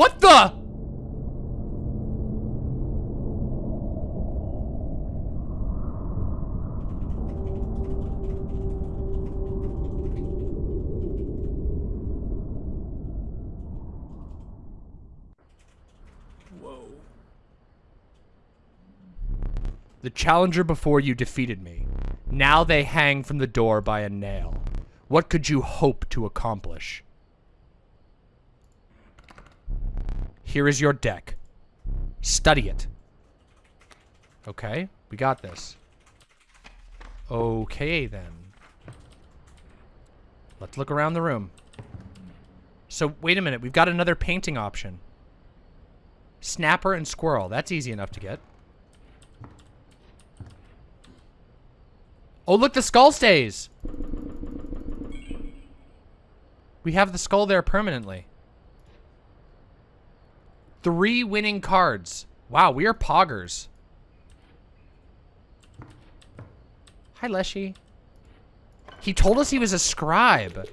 What the? The challenger before you defeated me. Now they hang from the door by a nail. What could you hope to accomplish? Here is your deck. Study it. Okay, we got this. Okay, then. Let's look around the room. So, wait a minute. We've got another painting option. Snapper and squirrel. That's easy enough to get. Oh, look, the skull stays. We have the skull there permanently. Three winning cards. Wow, we are poggers. Hi, Leshy. He told us he was a scribe.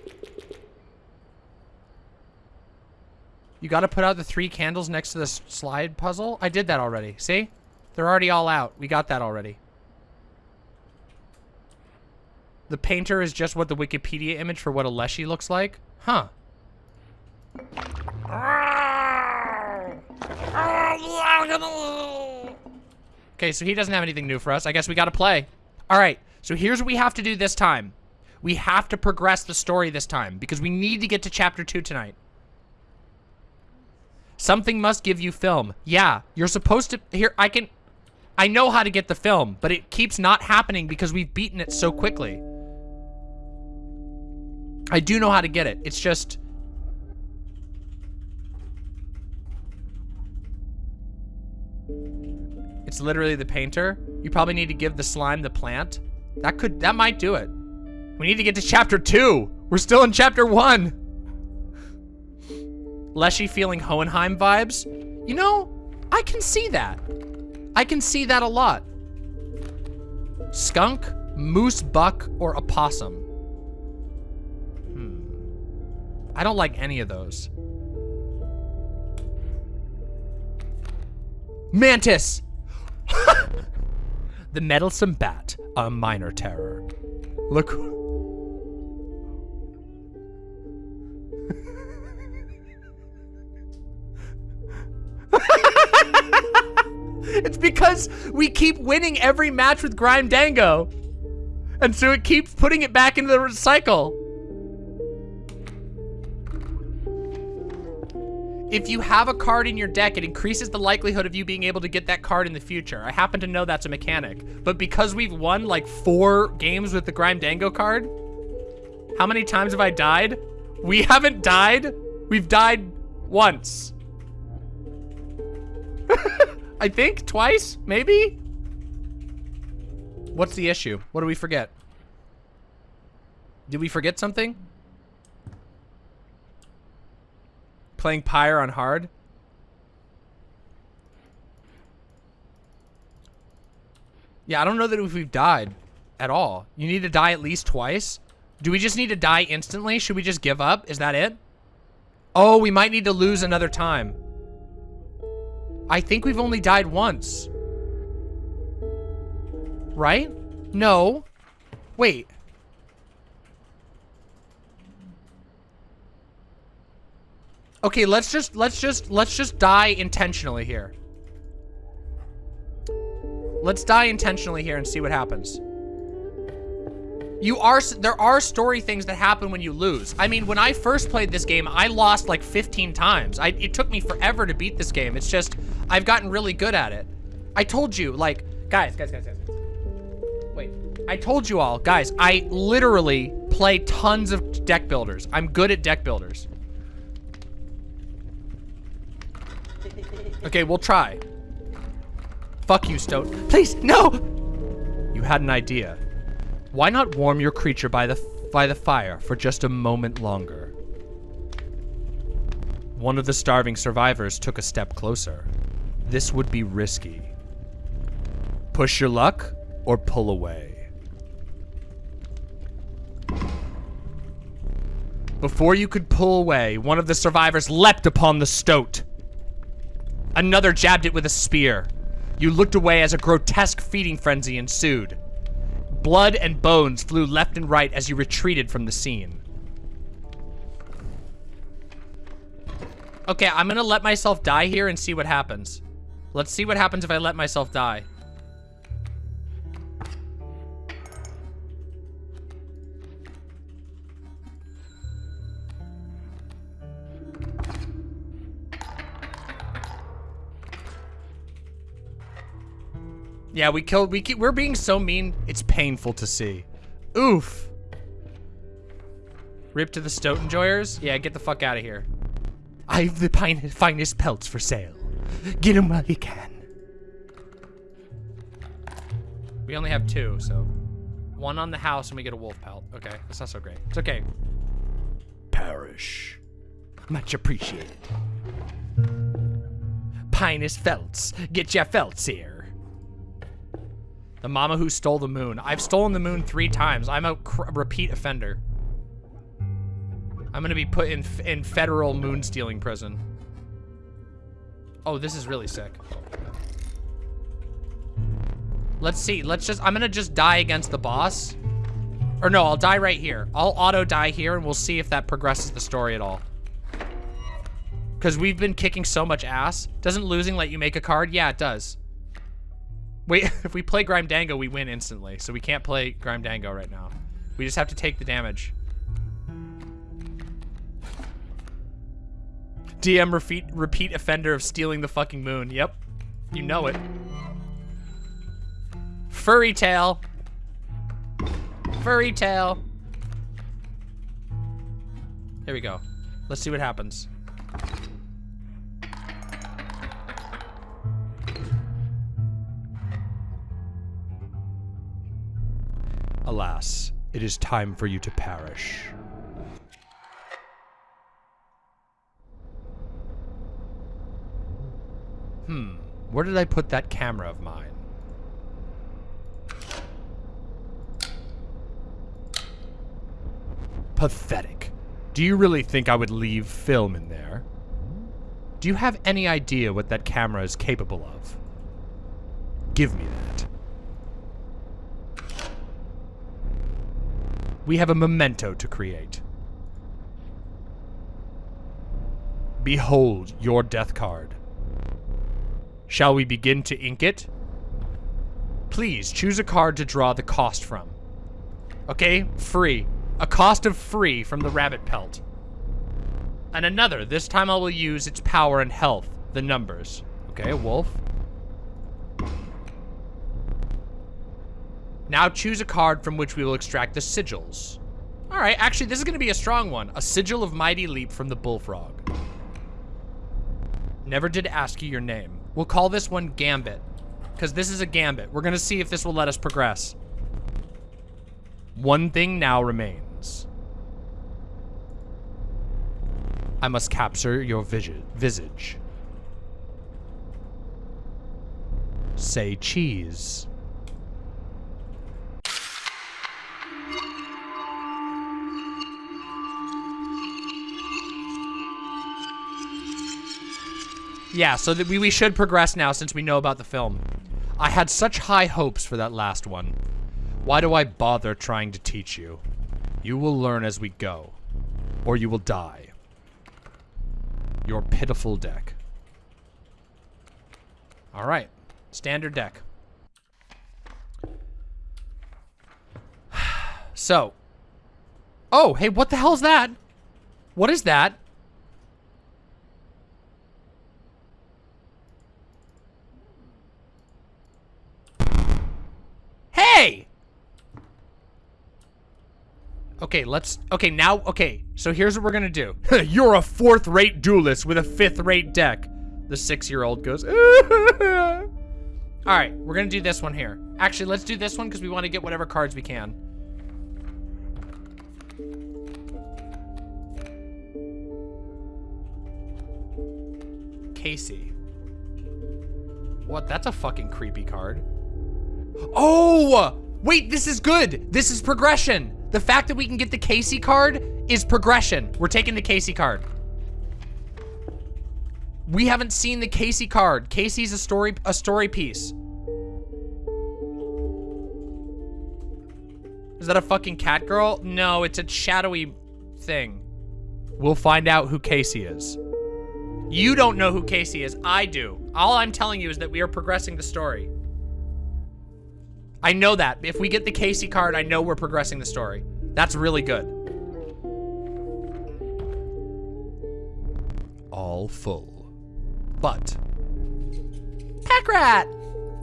You gotta put out the three candles next to the slide puzzle? I did that already. See? They're already all out. We got that already. The painter is just what the Wikipedia image for what a Leshy looks like? Huh. Okay, so he doesn't have anything new for us. I guess we gotta play. All right, so here's what we have to do this time. We have to progress the story this time because we need to get to chapter two tonight. Something must give you film. Yeah, you're supposed to, here, I can, I know how to get the film, but it keeps not happening because we've beaten it so quickly. I do know how to get it. It's just... It's literally the painter. You probably need to give the slime the plant. That could, that might do it. We need to get to chapter two. We're still in chapter one. Leshy feeling Hohenheim vibes. You know, I can see that. I can see that a lot. Skunk, moose buck, or opossum. Hmm. I don't like any of those. Mantis! the meddlesome bat, a minor terror. Look. it's because we keep winning every match with Grime Dango. And so it keeps putting it back into the cycle. If you have a card in your deck, it increases the likelihood of you being able to get that card in the future. I happen to know that's a mechanic. But because we've won like four games with the Grime Dango card, how many times have I died? We haven't died. We've died once. I think twice, maybe? What's the issue? What do we forget? Did we forget something? Playing Pyre on hard? Yeah, I don't know that if we've died at all. You need to die at least twice. Do we just need to die instantly? Should we just give up? Is that it? Oh, we might need to lose another time. I think we've only died once. Right? No. Wait. Okay, let's just let's just let's just die intentionally here. Let's die intentionally here and see what happens. You are there are story things that happen when you lose. I mean, when I first played this game, I lost like 15 times. I, it took me forever to beat this game. It's just I've gotten really good at it. I told you, like, guys, guys, guys, guys. Wait, I told you all, guys. I literally play tons of deck builders. I'm good at deck builders. Okay, we'll try. Fuck you, Stoat. Please, no! You had an idea. Why not warm your creature by the by the fire for just a moment longer? One of the starving survivors took a step closer. This would be risky. Push your luck or pull away. Before you could pull away, one of the survivors leapt upon the stoat. Another jabbed it with a spear. You looked away as a grotesque feeding frenzy ensued. Blood and bones flew left and right as you retreated from the scene. Okay, I'm gonna let myself die here and see what happens. Let's see what happens if I let myself die. Yeah, we killed, we keep, we're being so mean, it's painful to see. Oof. Rip to the stoat enjoyers? Yeah, get the fuck out of here. I've the finest pelts for sale. Get them while you can. We only have two, so. One on the house and we get a wolf pelt. Okay, that's not so great. It's okay. Perish. Much appreciated. Pinus felts. Get your felts here. The mama who stole the moon. I've stolen the moon three times. I'm a repeat offender. I'm gonna be put in in federal moon stealing prison. Oh, this is really sick. Let's see. Let's just. I'm gonna just die against the boss. Or no, I'll die right here. I'll auto die here, and we'll see if that progresses the story at all. Because we've been kicking so much ass. Doesn't losing let you make a card? Yeah, it does. Wait, if we play Grime Dango, we win instantly. So we can't play Grime Dango right now. We just have to take the damage. DM repeat, repeat offender of stealing the fucking moon. Yep. You know it. Furry tail. Furry tail. Here we go. Let's see what happens. Alas, it is time for you to perish. Hmm, where did I put that camera of mine? Pathetic. Do you really think I would leave film in there? Do you have any idea what that camera is capable of? Give me that. We have a memento to create. Behold your death card. Shall we begin to ink it? Please choose a card to draw the cost from. Okay, free. A cost of free from the rabbit pelt. And another, this time I will use its power and health, the numbers. Okay, a wolf. Now choose a card from which we will extract the sigils. All right, actually, this is gonna be a strong one. A sigil of mighty leap from the bullfrog. Never did ask you your name. We'll call this one Gambit, because this is a gambit. We're gonna see if this will let us progress. One thing now remains. I must capture your visage. Say cheese. Yeah, so that we, we should progress now since we know about the film. I had such high hopes for that last one. Why do I bother trying to teach you? You will learn as we go, or you will die. Your pitiful deck. All right, standard deck. So, oh, hey, what the hell is that? What is that? Hey! Okay, let's... Okay, now... Okay, so here's what we're gonna do. You're a fourth-rate duelist with a fifth-rate deck. The six-year-old goes... Alright, we're gonna do this one here. Actually, let's do this one because we want to get whatever cards we can. Casey. What? That's a fucking creepy card. Oh! Wait, this is good. This is progression. The fact that we can get the Casey card is progression. We're taking the Casey card. We haven't seen the Casey card. Casey's a story a story piece. Is that a fucking cat girl? No, it's a shadowy thing. We'll find out who Casey is. You don't know who Casey is. I do. All I'm telling you is that we are progressing the story. I know that. If we get the Casey card, I know we're progressing the story. That's really good. All full. But. Pack rat!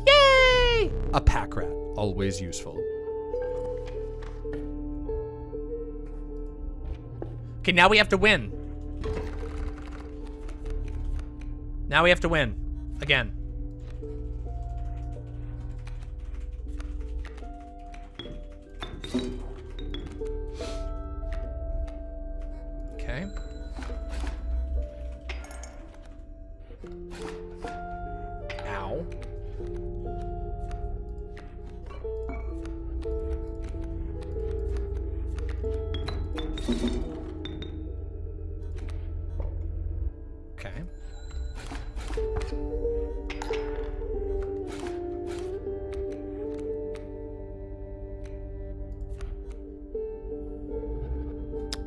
Yay! A pack rat. Always useful. Okay, now we have to win. Now we have to win. Again.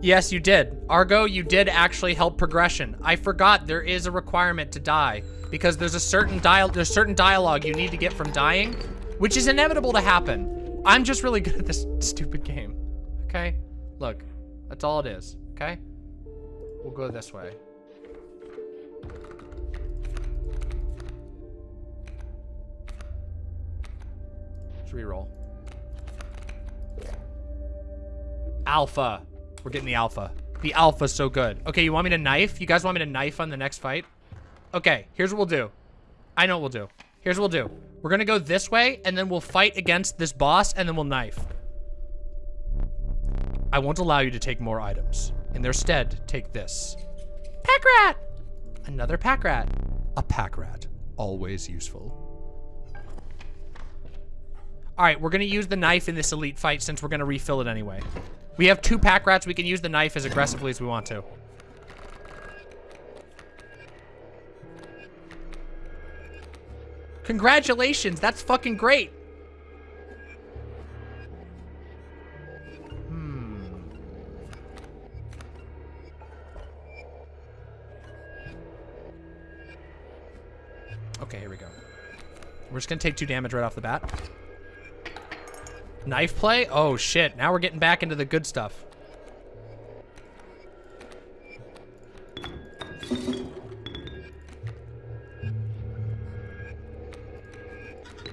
Yes, you did. Argo, you did actually help progression. I forgot there is a requirement to die because there's a certain dial there's certain dialogue you need to get from dying, which is inevitable to happen. I'm just really good at this stupid game. Okay? Look, that's all it is, okay? We'll go this way. Let's reroll. Alpha. We're getting the alpha. The alpha's so good. Okay, you want me to knife? You guys want me to knife on the next fight? Okay, here's what we'll do. I know what we'll do. Here's what we'll do. We're gonna go this way, and then we'll fight against this boss, and then we'll knife. I won't allow you to take more items. In their stead, take this. Pack rat! Another pack rat. A pack rat. Always useful. All right, we're gonna use the knife in this elite fight since we're gonna refill it anyway. We have two pack rats. We can use the knife as aggressively as we want to. Congratulations, that's fucking great. Hmm. Okay, here we go. We're just gonna take two damage right off the bat. Knife play? Oh shit, now we're getting back into the good stuff.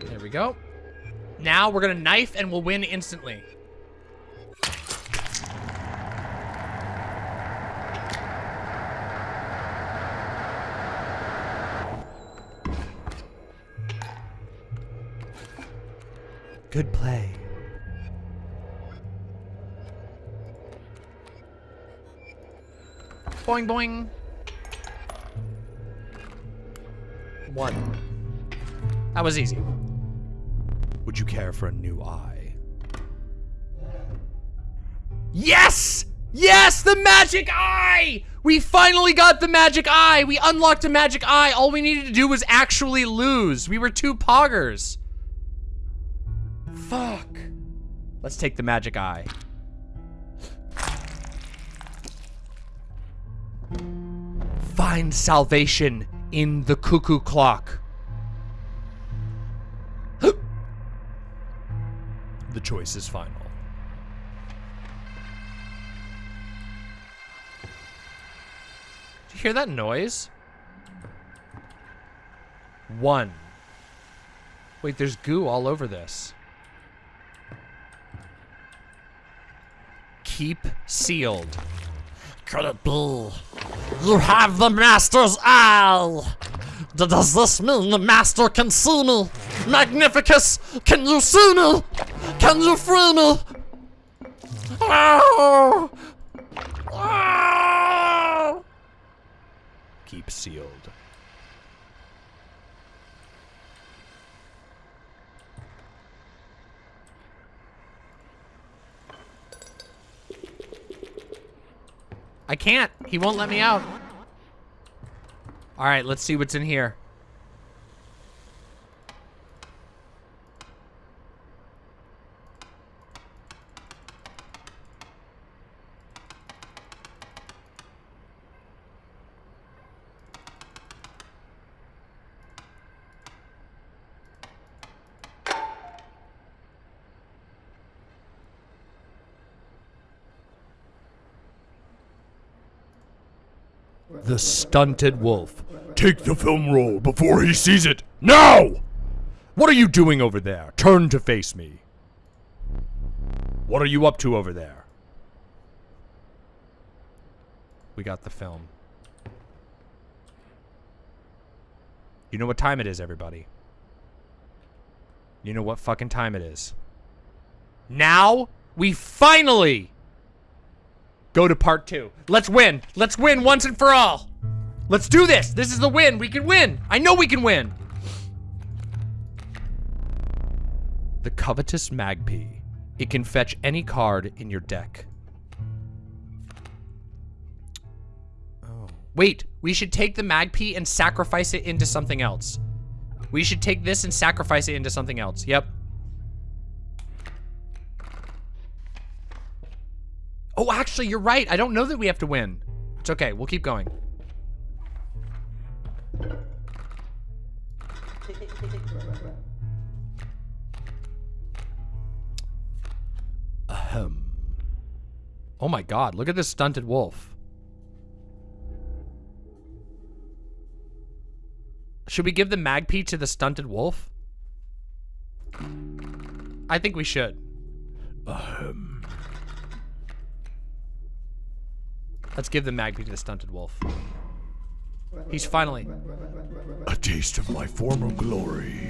There we go. Now we're gonna knife and we'll win instantly. Good play. Boing boing. One. That was easy. Would you care for a new eye? Yes! Yes, the magic eye! We finally got the magic eye! We unlocked a magic eye. All we needed to do was actually lose. We were two poggers. Fuck. Let's take the magic eye. Find salvation in the cuckoo clock. the choice is final. Did you hear that noise? One. Wait, there's goo all over this. Keep sealed. Could it be? You have the Master's eye! D- Does this mean the Master can see me? Magnificus, can you see me? Can you free me? Oh! Oh! Keep sealed. I can't. He won't let me out. All right, let's see what's in here. The stunted wolf. Take the film roll before he sees it. Now! What are you doing over there? Turn to face me. What are you up to over there? We got the film. You know what time it is, everybody. You know what fucking time it is. Now, we finally go to part two. Let's win. Let's win once and for all. Let's do this. This is the win. We can win. I know we can win. The Covetous Magpie. It can fetch any card in your deck. Oh. Wait, we should take the Magpie and sacrifice it into something else. We should take this and sacrifice it into something else. Yep. Oh, actually, you're right. I don't know that we have to win. It's okay. We'll keep going. Ahem. Oh my god, look at this stunted wolf. Should we give the Magpie to the stunted wolf? I think we should. Ahem. Let's give the Magpie to the stunted wolf. He's finally... A taste of my former glory.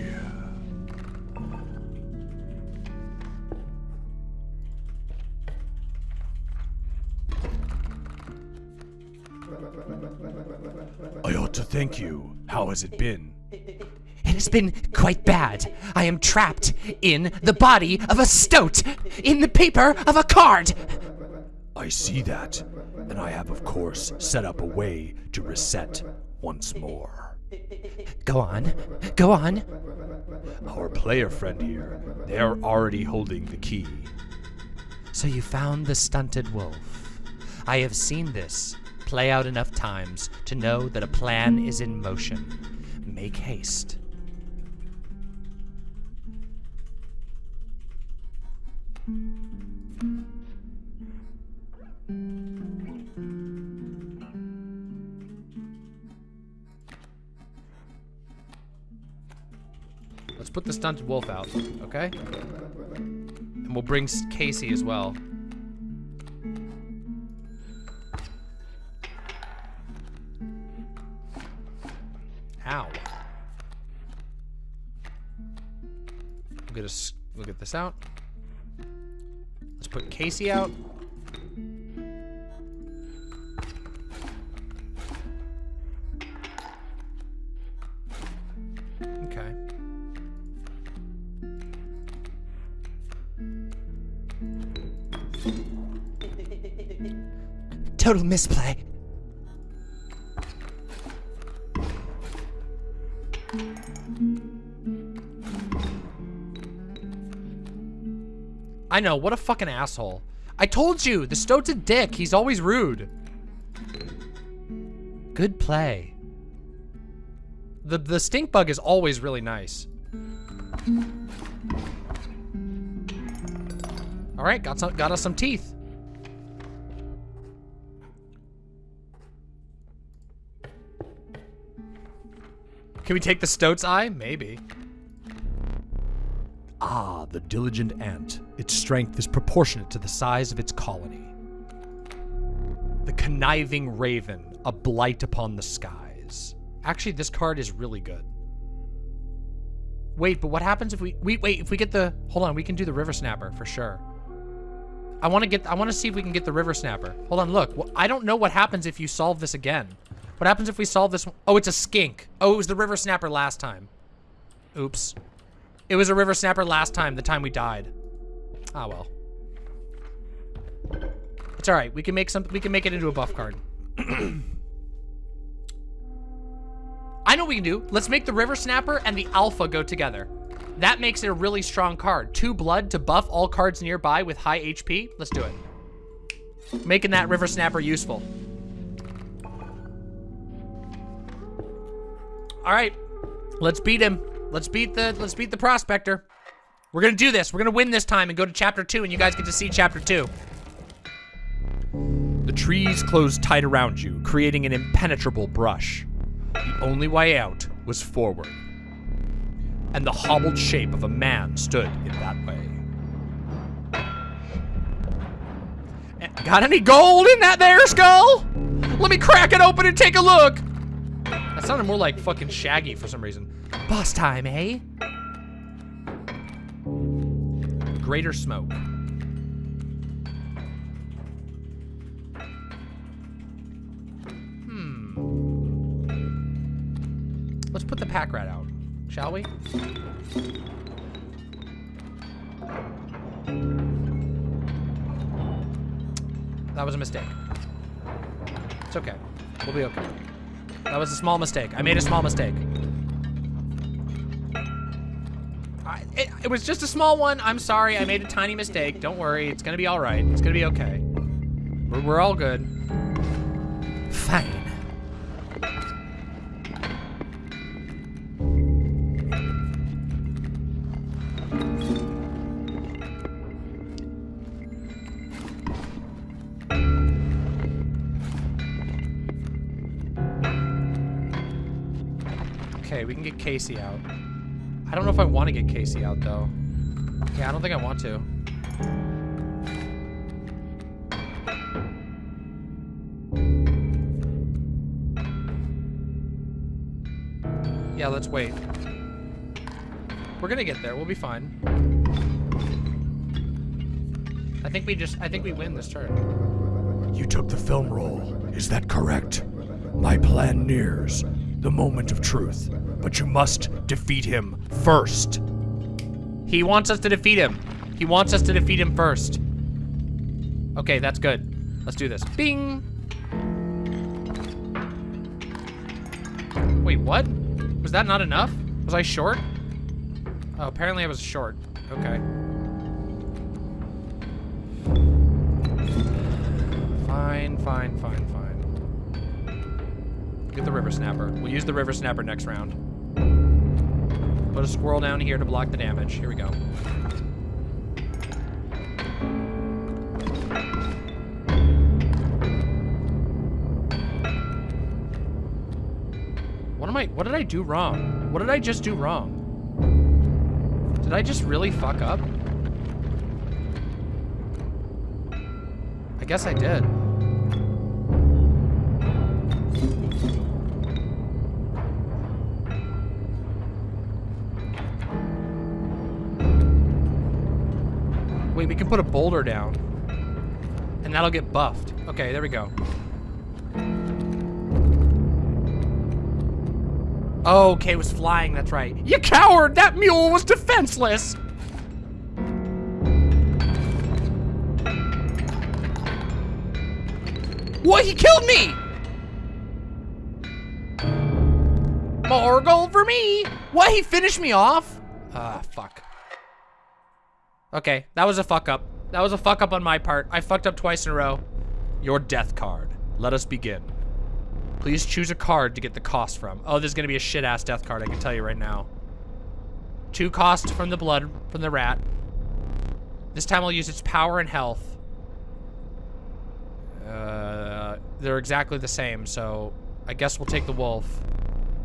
I ought to thank you. How has it been? It has been quite bad. I am trapped in the body of a stoat, in the paper of a card. I see that, and I have, of course, set up a way to reset once more. Go on. Go on. Our player friend here, they're already holding the key. So you found the stunted wolf. I have seen this play out enough times to know that a plan is in motion. Make haste. Let's put the stunted wolf out, okay? And we'll bring Casey as well. Ow. We'll get, us, we'll get this out. Let's put Casey out. Okay. Total misplay. I know, what a fucking asshole. I told you, the Stoat's a dick. He's always rude. Good play. The the stink bug is always really nice. All right, got some got us some teeth. Can we take the Stoat's eye? Maybe. Ah, the diligent ant. Its strength is proportionate to the size of its colony. The conniving raven, a blight upon the skies. Actually, this card is really good. Wait, but what happens if we, we wait, if we get the, hold on, we can do the river snapper for sure. I want to get, I want to see if we can get the river snapper. Hold on, look, I don't know what happens if you solve this again. What happens if we solve this? one- Oh, it's a skink. Oh, it was the river snapper last time. Oops. It was a river snapper last time, the time we died. Ah, well. It's all right. We can make some. We can make it into a buff card. I know what we can do. Let's make the River Snapper and the Alpha go together. That makes it a really strong card. Two blood to buff all cards nearby with high HP. Let's do it. Making that River Snapper useful. All right, let's beat him. Let's beat the let's beat the prospector. We're gonna do this. We're gonna win this time and go to chapter two, and you guys get to see chapter two. The trees closed tight around you, creating an impenetrable brush. The only way out was forward. And the hobbled shape of a man stood in that way. Eh, Got any gold in that there skull? Let me crack it open and take a look. Sounded more like fucking Shaggy for some reason. Boss time, eh? Greater smoke. Hmm. Let's put the pack rat out, shall we? That was a mistake. It's okay. We'll be okay. That was a small mistake. I made a small mistake. I, it, it was just a small one. I'm sorry. I made a tiny mistake. Don't worry. It's gonna be all right. It's gonna be okay. We're, we're all good. Fine. Casey out. I don't know if I want to get Casey out, though. Yeah, I don't think I want to. Yeah, let's wait. We're gonna get there. We'll be fine. I think we just, I think we win this turn. You took the film roll. Is that correct? My plan nears the moment of truth, but you must defeat him first. He wants us to defeat him. He wants us to defeat him first. Okay, that's good. Let's do this. Bing! Wait, what? Was that not enough? Was I short? Oh, apparently I was short. Okay. Fine, fine, fine, fine. Get the river snapper. We'll use the river snapper next round. Put a squirrel down here to block the damage. Here we go. What am I, what did I do wrong? What did I just do wrong? Did I just really fuck up? I guess I did. Wait, we can put a boulder down. And that'll get buffed. Okay, there we go. Oh, okay, it was flying, that's right. You coward! That mule was defenseless! What? He killed me! More gold for me! What? He finished me off? Ah, fuck. Okay, that was a fuck up. That was a fuck up on my part. I fucked up twice in a row. Your death card. Let us begin. Please choose a card to get the cost from. Oh, there's gonna be a shit-ass death card, I can tell you right now. Two cost from the blood, from the rat. This time I'll use its power and health. Uh, they're exactly the same, so I guess we'll take the wolf.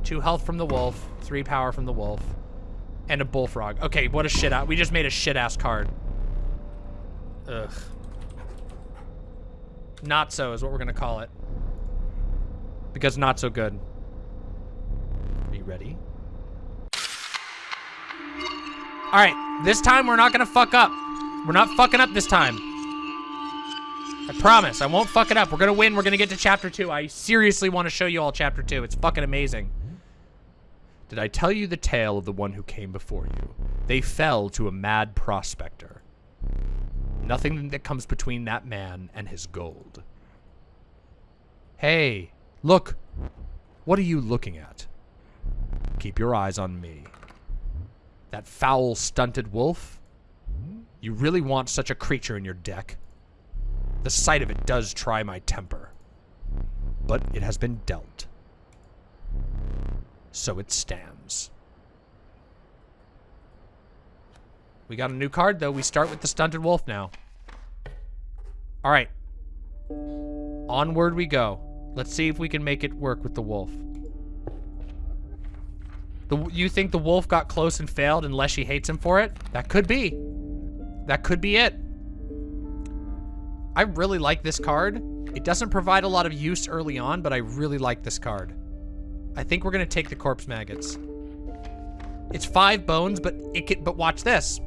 Two health from the wolf, three power from the wolf, and a bullfrog. Okay, what a shit out. We just made a shit-ass card. Ugh. Not so is what we're gonna call it. Because not so good. Are you ready? All right, this time we're not gonna fuck up. We're not fucking up this time. I promise, I won't fuck it up. We're gonna win, we're gonna get to chapter two. I seriously wanna show you all chapter two. It's fucking amazing. Did I tell you the tale of the one who came before you? They fell to a mad prospector. Nothing that comes between that man and his gold. Hey, look. What are you looking at? Keep your eyes on me. That foul, stunted wolf? You really want such a creature in your deck? The sight of it does try my temper. But it has been dealt. So it stands. We got a new card, though. We start with the stunted wolf now. All right. Onward we go. Let's see if we can make it work with the wolf. The, you think the wolf got close and failed and Leshy hates him for it? That could be. That could be it. I really like this card. It doesn't provide a lot of use early on, but I really like this card. I think we're gonna take the corpse maggots. It's five bones, but it can, but watch this.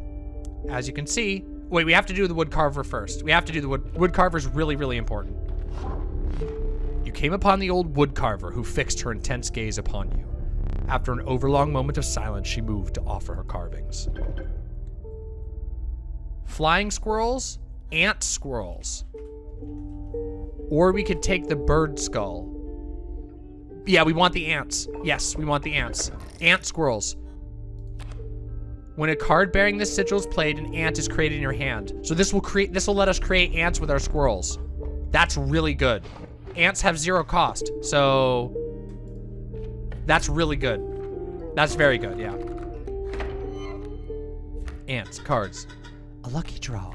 As you can see, wait, we have to do the wood carver first. We have to do the wood, wood carver is really, really important. You came upon the old wood carver who fixed her intense gaze upon you. After an overlong moment of silence, she moved to offer her carvings. Flying squirrels, ant squirrels. Or we could take the bird skull. Yeah, we want the ants. Yes, we want the ants. Ant squirrels. When a card bearing this sigil is played, an ant is created in your hand. So this will create this will let us create ants with our squirrels. That's really good. Ants have zero cost, so that's really good. That's very good, yeah. Ants, cards. A lucky draw.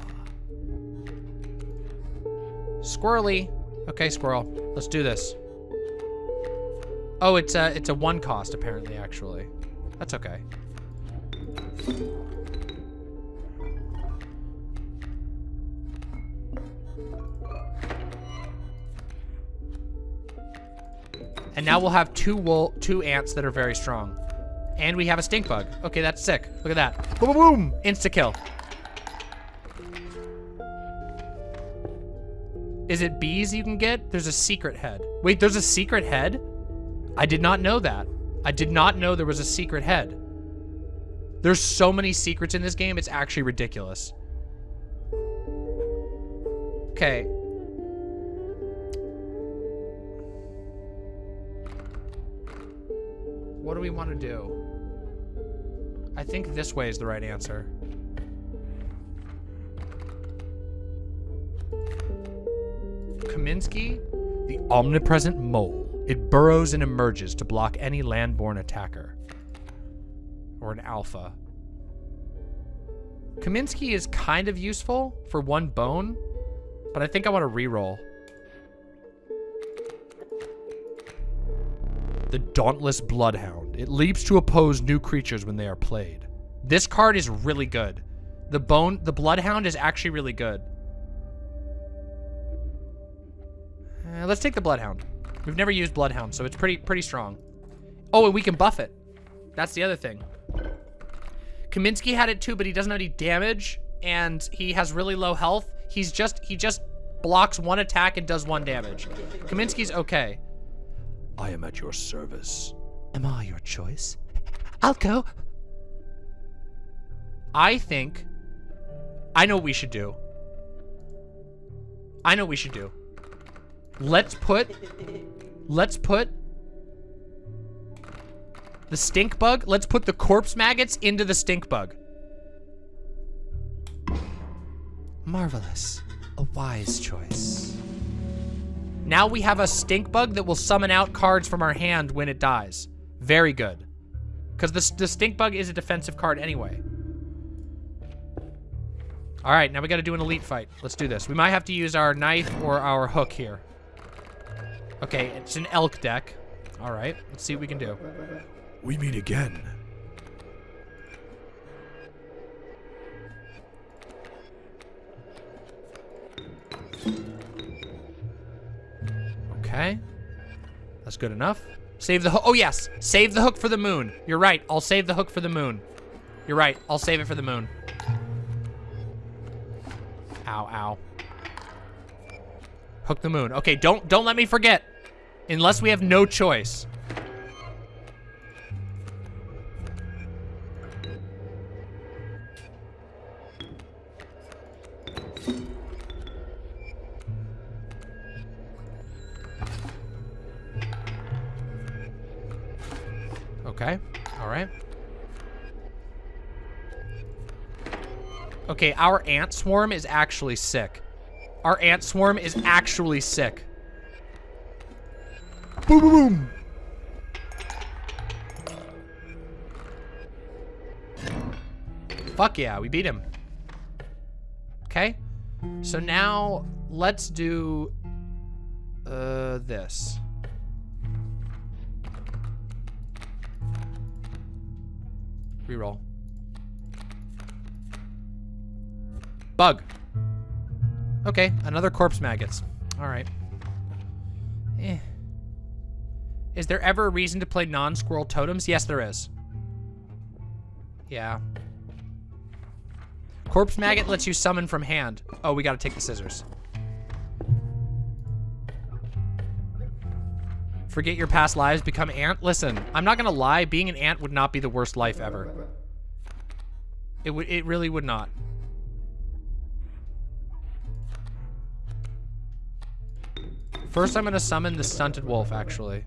Squirrely. Okay, squirrel. Let's do this. Oh, it's a it's a one cost apparently. Actually, that's okay. And now we'll have two wool, two ants that are very strong. And we have a stink bug. Okay, that's sick. Look at that. Boom, boom, boom. Insta kill. Is it bees you can get? There's a secret head. Wait, there's a secret head? I did not know that. I did not know there was a secret head. There's so many secrets in this game, it's actually ridiculous. Okay. What do we want to do? I think this way is the right answer. Kaminsky, the omnipresent mole. It burrows and emerges to block any landborne attacker. Or an alpha. Kaminsky is kind of useful for one bone, but I think I want to reroll. The Dauntless Bloodhound. It leaps to oppose new creatures when they are played. This card is really good. The bone, the Bloodhound is actually really good. Uh, let's take the Bloodhound. We've never used Bloodhound, so it's pretty pretty strong. Oh, and we can buff it. That's the other thing. Kaminsky had it too, but he doesn't have any damage, and he has really low health. He's just he just blocks one attack and does one damage. Kaminsky's okay. I am at your service. Am I your choice? I'll go. I think I know what we should do. I know what we should do. Let's put let's put the stink bug. Let's put the corpse maggots into the stink bug. Marvelous. A wise choice. Now we have a stink bug that will summon out cards from our hand when it dies. Very good. Because the, the stink bug is a defensive card anyway. All right, now we got to do an elite fight. Let's do this. We might have to use our knife or our hook here. Okay, it's an elk deck. All right, let's see what we can do. We meet again. Okay. That's good enough. Save the hook. Oh, yes. Save the hook for the moon. You're right. I'll save the hook for the moon. You're right. I'll save it for the moon. Ow, ow. Hook the moon. Okay, don't don't let me forget. Unless we have no choice. Okay. All right. Okay, our ant swarm is actually sick. Our ant swarm is actually sick. Boom, boom, boom. Fuck yeah, we beat him. Okay. So now let's do uh this. Reroll. Bug. Okay, another corpse maggots. All right. Eh. Is there ever a reason to play non-squirrel totems? Yes, there is. Yeah. Corpse maggot lets you summon from hand. Oh, we gotta take the scissors. Forget your past lives, become ant. Listen, I'm not gonna lie, being an ant would not be the worst life ever. It would it really would not. First I'm gonna summon the stunted wolf, actually.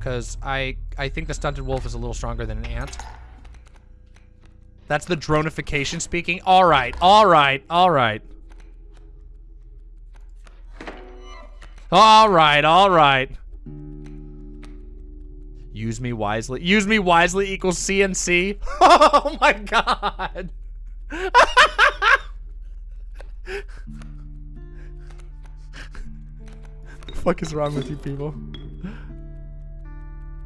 Cause I I think the stunted wolf is a little stronger than an ant. That's the dronification speaking. All right, all right, all right. All right, all right. Use me wisely. Use me wisely equals CNC. Oh my god. fuck is wrong with you people?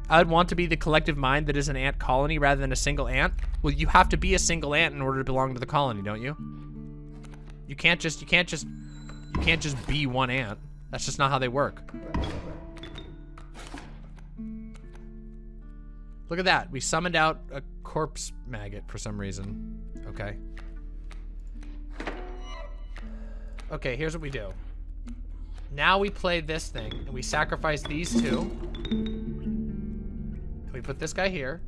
I'd want to be the collective mind that is an ant colony rather than a single ant. Well, you have to be a single ant in order to belong to the colony, don't you? You can't just, you can't just, you can't just be one ant. That's just not how they work. Look at that. We summoned out a corpse maggot for some reason. Okay. Okay, here's what we do. Now we play this thing, and we sacrifice these two. We put this guy here.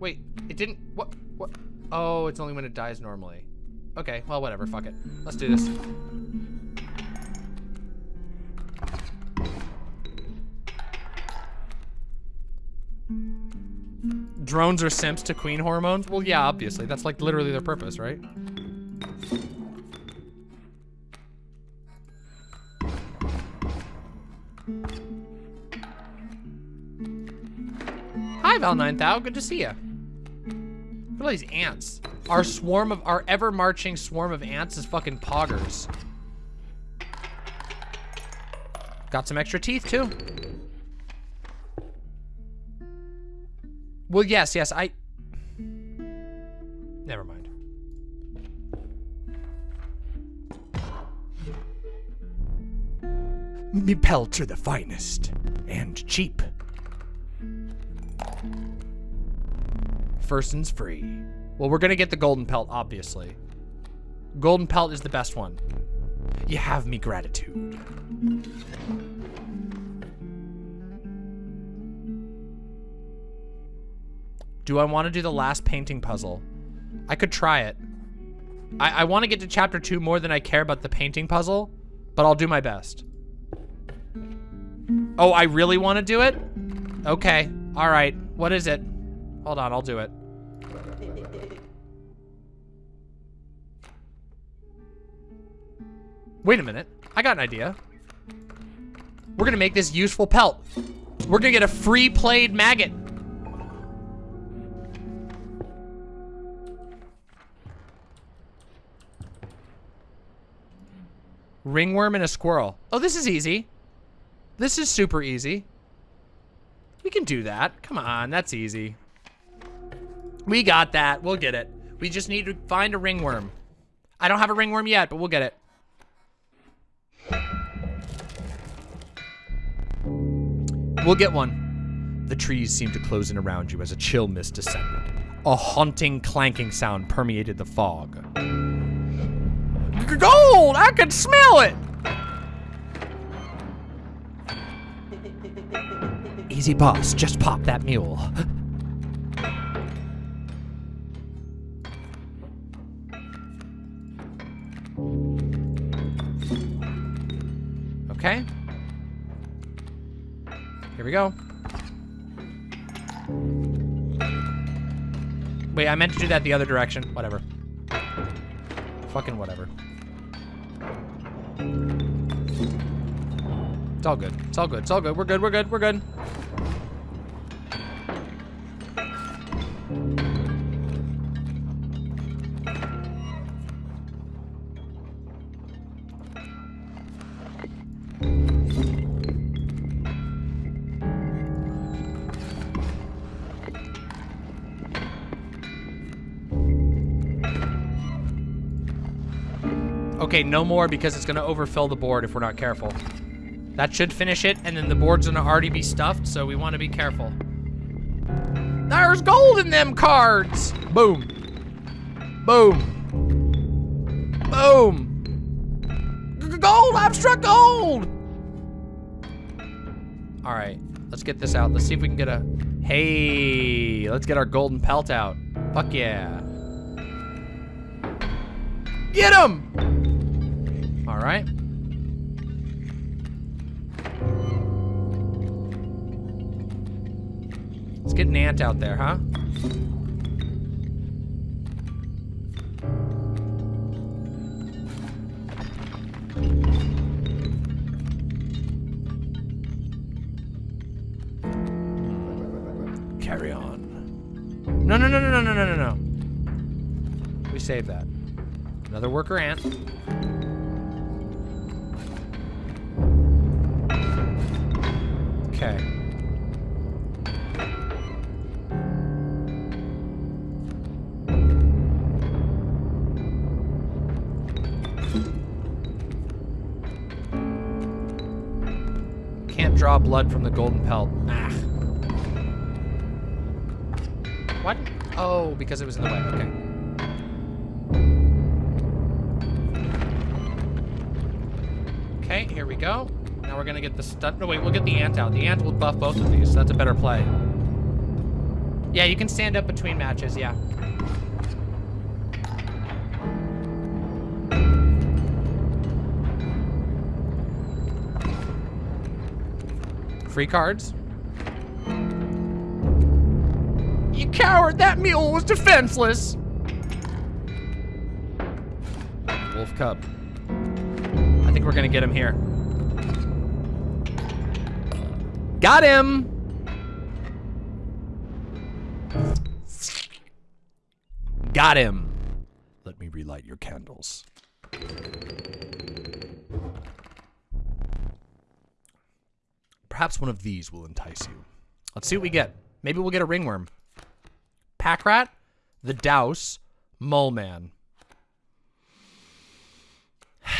Wait, it didn't, what, what? Oh, it's only when it dies normally. Okay, well, whatever, fuck it. Let's do this. Drones are simps to queen hormones? Well, yeah, obviously. That's like literally their purpose, right? Hi, Val9000. Good to see you. Look at all these ants. Our swarm of, our ever-marching swarm of ants is fucking poggers. Got some extra teeth, too. Well, yes, yes, I... Never mind. Me pelts are the finest and cheap. Firston's free. Well, we're gonna get the golden pelt, obviously. Golden pelt is the best one. You have me gratitude. Do I want to do the last painting puzzle? I could try it. I, I want to get to chapter two more than I care about the painting puzzle, but I'll do my best. Oh, I really want to do it? Okay, all right. What is it? Hold on, I'll do it. Wait a minute. I got an idea. We're gonna make this useful pelt. We're gonna get a free played maggot. Ringworm and a squirrel. Oh, this is easy. This is super easy. We can do that. Come on, that's easy. We got that. We'll get it. We just need to find a ringworm. I don't have a ringworm yet, but we'll get it. We'll get one. The trees seemed to close in around you as a chill mist descended. A haunting clanking sound permeated the fog. Gold! I can smell it! Easy boss, just pop that mule. we go. Wait, I meant to do that the other direction. Whatever. Fucking whatever. It's all good. It's all good. It's all good. We're good. We're good. We're good. Okay, no more because it's gonna overfill the board if we're not careful. That should finish it, and then the board's gonna already be stuffed, so we wanna be careful. There's gold in them cards! Boom. Boom. Boom. G gold! I've struck gold! All right, let's get this out. Let's see if we can get a, hey, let's get our golden pelt out. Fuck yeah. Get him! Right. Let's get an ant out there, huh? Carry on. No, no, no, no, no, no, no, no, no. We save that. Another worker ant. Blood from the golden pelt. Ah. What? Oh, because it was in the way. Okay. Okay, here we go. Now we're gonna get the stud. No, wait, we'll get the ant out. The ant will buff both of these. So that's a better play. Yeah, you can stand up between matches. Yeah. Free cards. You coward! That mule was defenseless! Wolf Cub. I think we're gonna get him here. Got him! Got him. One of these will entice you. Let's see what we get. Maybe we'll get a ringworm. Packrat, the douse, mole man.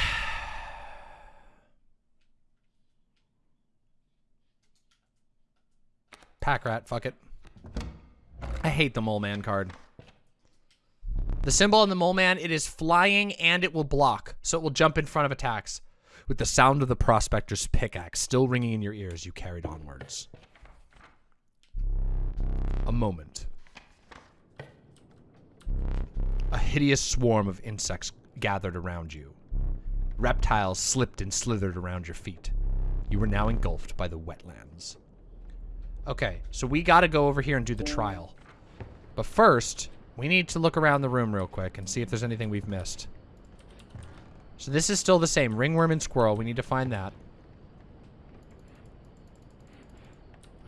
Packrat, fuck it. I hate the mole man card. The symbol on the mole man, it is flying and it will block, so it will jump in front of attacks. With the sound of the prospector's pickaxe still ringing in your ears, you carried onwards. A moment. A hideous swarm of insects gathered around you. Reptiles slipped and slithered around your feet. You were now engulfed by the wetlands. Okay, so we gotta go over here and do the trial. But first, we need to look around the room real quick and see if there's anything we've missed. So this is still the same. Ringworm and squirrel. We need to find that.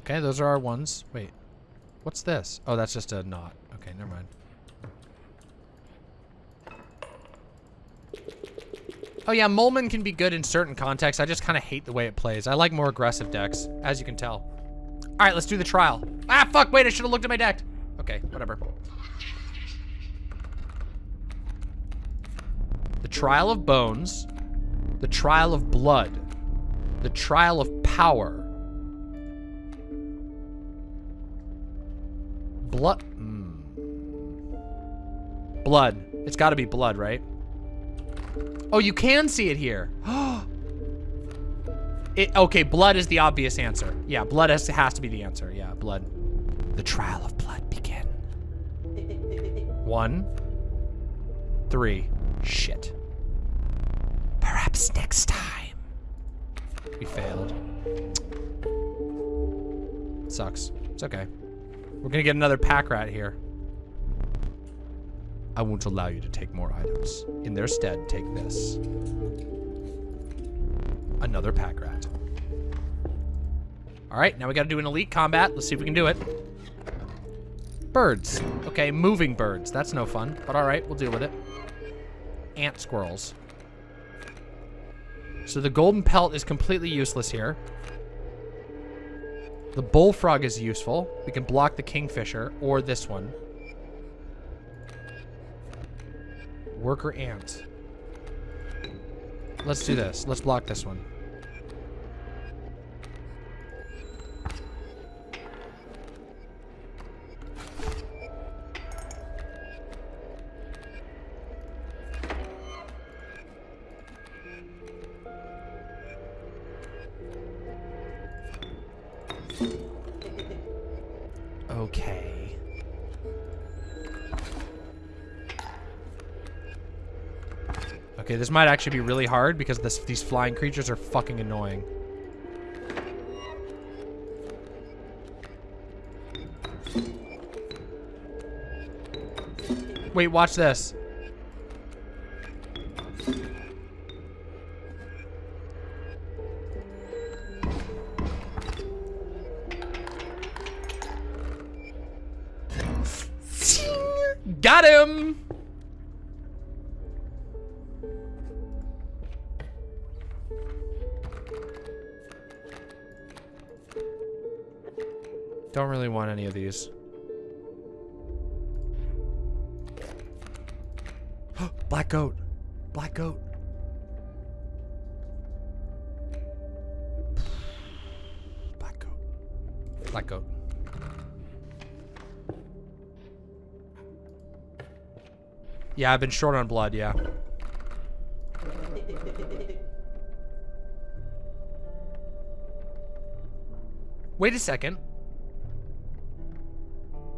Okay, those are our ones. Wait. What's this? Oh, that's just a knot. Okay, never mind. Oh yeah, Mole Man can be good in certain contexts. I just kind of hate the way it plays. I like more aggressive decks, as you can tell. All right, let's do the trial. Ah, fuck, wait, I should have looked at my deck. Okay, whatever. The Trial of Bones, the Trial of Blood, the Trial of Power. Blood. Mm. Blood. It's got to be blood, right? Oh, you can see it here. it, okay, blood is the obvious answer. Yeah, blood has, has to be the answer. Yeah, blood. The trial of blood begin. One, three. Shit. Perhaps next time. We failed. Sucks. It's okay. We're gonna get another pack rat here. I won't allow you to take more items. In their stead, take this. Another pack rat. All right, now we got to do an elite combat. Let's see if we can do it. Birds. Okay, moving birds. That's no fun, but all right, we'll deal with it. Ant squirrels. So the golden pelt is completely useless here. The bullfrog is useful. We can block the kingfisher or this one. Worker ant. Let's do this. Let's block this one. Okay, this might actually be really hard because this, these flying creatures are fucking annoying. Wait, watch this. Any of these. Black goat. Black goat. Black goat. Black goat. Yeah, I've been short on blood, yeah. Wait a second.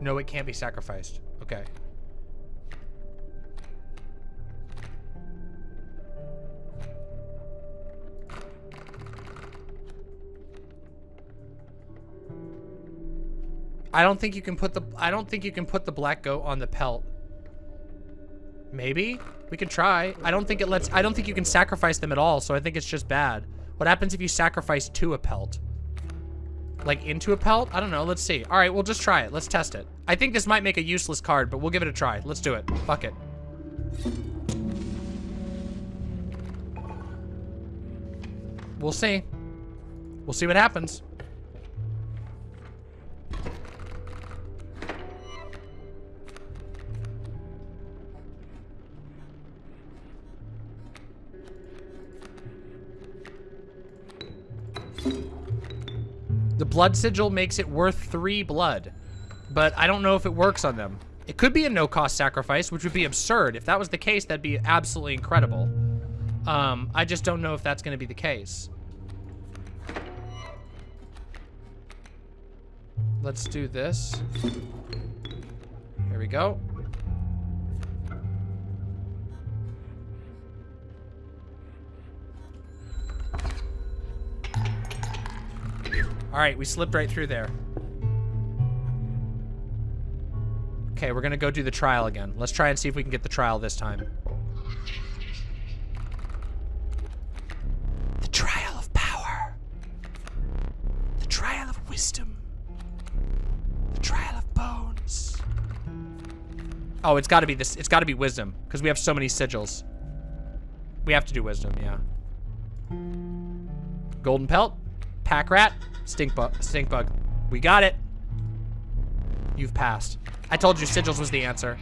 No, it can't be sacrificed. Okay. I don't think you can put the I don't think you can put the black goat on the pelt. Maybe? We can try. I don't think it lets I don't think you can sacrifice them at all, so I think it's just bad. What happens if you sacrifice to a pelt? Like into a pelt? I don't know. Let's see. All right, we'll just try it. Let's test it. I think this might make a useless card, but we'll give it a try. Let's do it. Fuck it. We'll see. We'll see what happens. Blood sigil makes it worth three blood, but I don't know if it works on them. It could be a no-cost sacrifice, which would be absurd. If that was the case, that'd be absolutely incredible. Um, I just don't know if that's going to be the case. Let's do this. Here we go. All right, we slipped right through there. Okay, we're gonna go do the trial again. Let's try and see if we can get the trial this time. The trial of power. The trial of wisdom. The trial of bones. Oh, it's gotta be this, it's gotta be wisdom, because we have so many sigils. We have to do wisdom, yeah. Golden pelt, pack rat, stink bug, stink bug. We got it. You've passed. I told you sigils was the answer.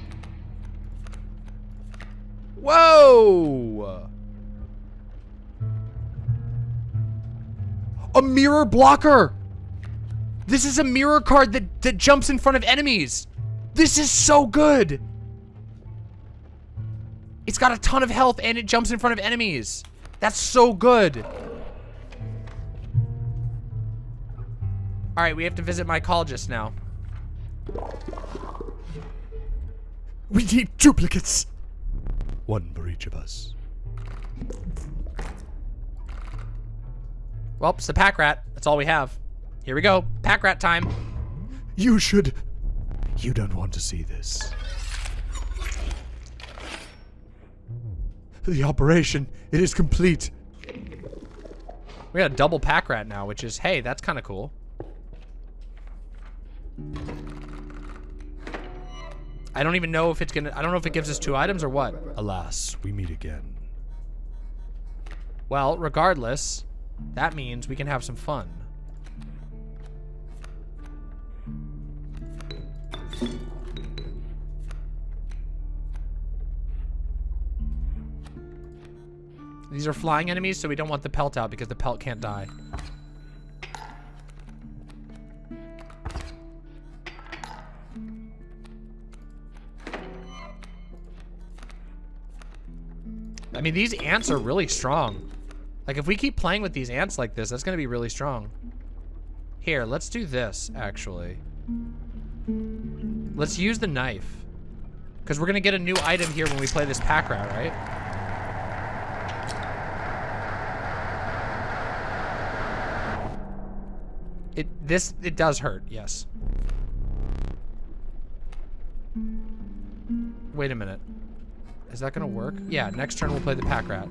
Whoa! A mirror blocker! This is a mirror card that, that jumps in front of enemies. This is so good. It's got a ton of health and it jumps in front of enemies. That's so good. All right, we have to visit my mycologist now. We need duplicates. One for each of us. Well, it's the pack rat. That's all we have. Here we go. Pack rat time. You should. You don't want to see this. The operation, it is complete. We got a double pack rat now, which is, hey, that's kind of cool. I don't even know if it's gonna, I don't know if it gives us two items or what. Alas, we meet again. Well, regardless, that means we can have some fun. These are flying enemies, so we don't want the pelt out because the pelt can't die. I mean, these ants are really strong. Like, if we keep playing with these ants like this, that's gonna be really strong. Here, let's do this, actually. Let's use the knife. Because we're gonna get a new item here when we play this pack rat, right? It, this, it does hurt, yes. Wait a minute. Is that gonna work? Yeah, next turn we'll play the pack rat.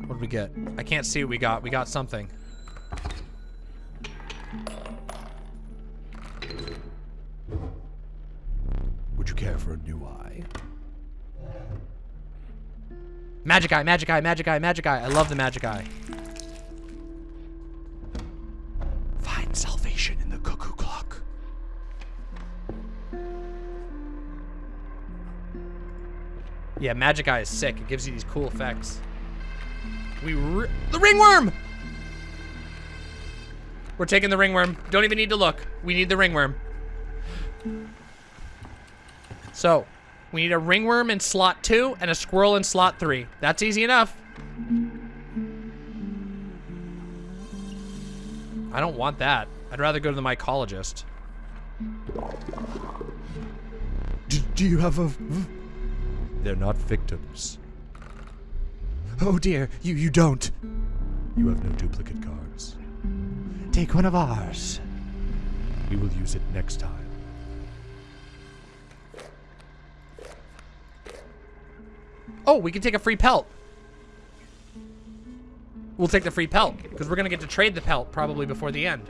What did we get? I can't see what we got. We got something. Would you care for a new eye? Magic eye, magic eye, magic eye, magic eye. I love the magic eye. Find salvation in the cuckoo clock. Yeah, magic eye is sick. It gives you these cool effects. We ri- the ringworm. We're taking the ringworm. Don't even need to look. We need the ringworm. So, we need a ringworm in slot two and a squirrel in slot three. That's easy enough. I don't want that. I'd rather go to the mycologist. Do, do you have a... They're not victims. Oh dear, you, you don't. You have no duplicate cards. Take one of ours. We will use it next time. Oh, we can take a free pelt. We'll take the free pelt, because we're going to get to trade the pelt probably before the end.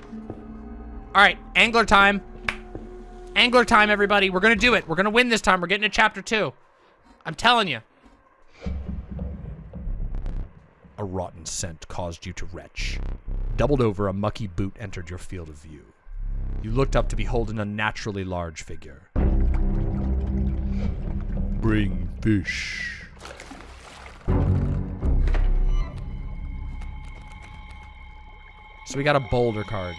All right, angler time. Angler time, everybody. We're going to do it. We're going to win this time. We're getting to chapter two. I'm telling you. A rotten scent caused you to retch. Doubled over, a mucky boot entered your field of view. You looked up to behold an unnaturally large figure. Bring fish. So we got a boulder card.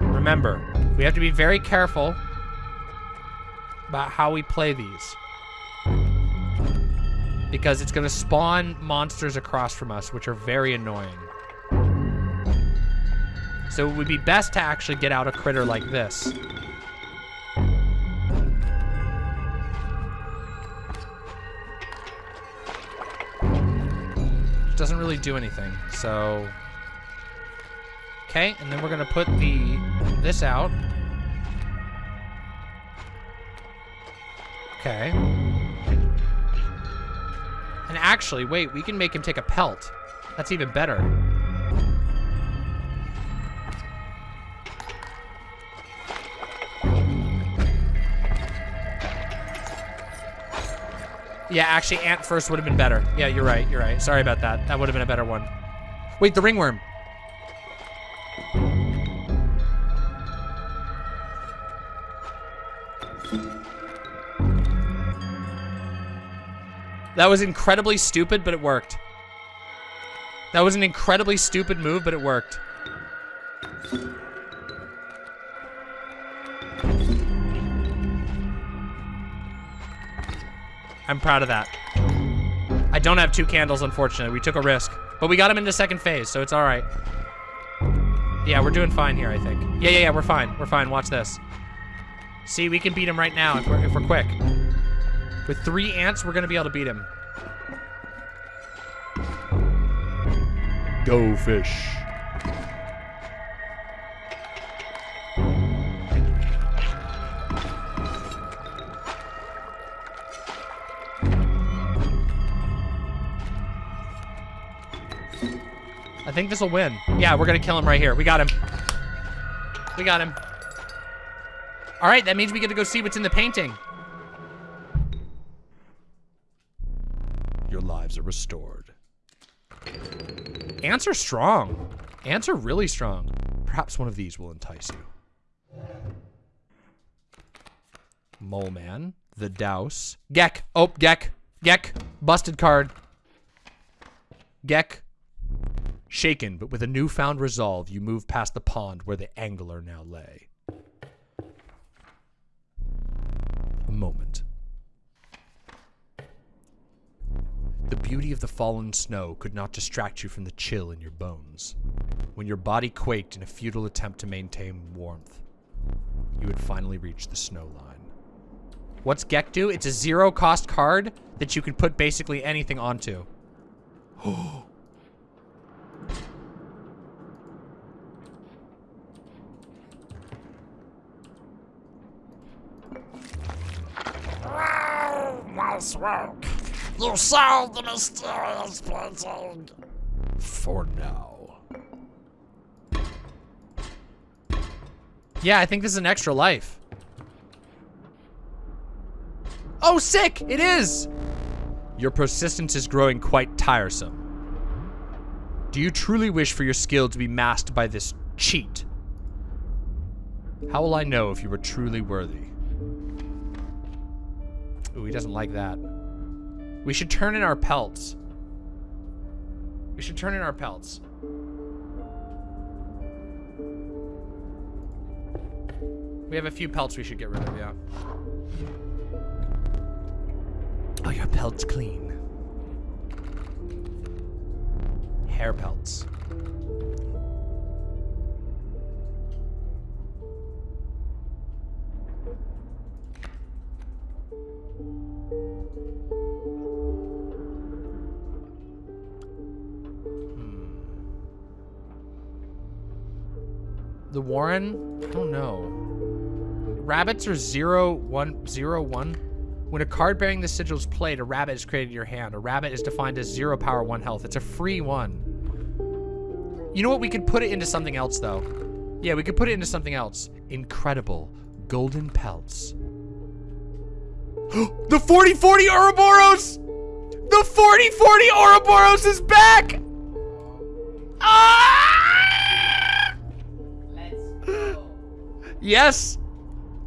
Remember, we have to be very careful about how we play these. Because it's going to spawn monsters across from us, which are very annoying. So it would be best to actually get out a critter like this. Doesn't really do anything, so... Okay, and then we're gonna put the this out. Okay. And actually, wait, we can make him take a pelt. That's even better. Yeah, actually, ant first would have been better. Yeah, you're right, you're right. Sorry about that. That would have been a better one. Wait, the ringworm. That was incredibly stupid, but it worked. That was an incredibly stupid move, but it worked. I'm proud of that. I don't have two candles, unfortunately. We took a risk. But we got him into second phase, so it's all right. Yeah, we're doing fine here, I think. Yeah, yeah, yeah, we're fine. We're fine. Watch this. See, we can beat him right now if we're, if we're quick. With three ants, we're going to be able to beat him. Go fish. Think this will win. Yeah, we're gonna kill him right here. We got him. We got him. All right, that means we get to go see what's in the painting. Your lives are restored. Ants are strong. Ants are really strong. Perhaps one of these will entice you. Mole Man, the Douse, Geck. Oh, Geck. Geck. Busted card. Geck. Shaken, but with a newfound resolve, you move past the pond where the angler now lay. A moment. The beauty of the fallen snow could not distract you from the chill in your bones. When your body quaked in a futile attempt to maintain warmth, you had finally reached the snow line. What's Geck do? It's a zero cost card that you can put basically anything onto. Oh, Nice work. You solved the mysterious painting. For now. Yeah, I think this is an extra life. Oh, sick! It is! Your persistence is growing quite tiresome. Do you truly wish for your skill to be masked by this cheat? How will I know if you were truly worthy? Ooh, he doesn't like that. We should turn in our pelts. We should turn in our pelts. We have a few pelts we should get rid of, yeah. Oh, your pelt's clean. Hare pelts. Warren? I don't know. Rabbits are zero, one, zero, one. When a card bearing the sigil is played, a rabbit is created in your hand. A rabbit is defined as zero power, one health. It's a free one. You know what? We could put it into something else, though. Yeah, we could put it into something else. Incredible. Golden pelts. the 4040 Ouroboros! The 4040 Ouroboros is back! Ah! Yes!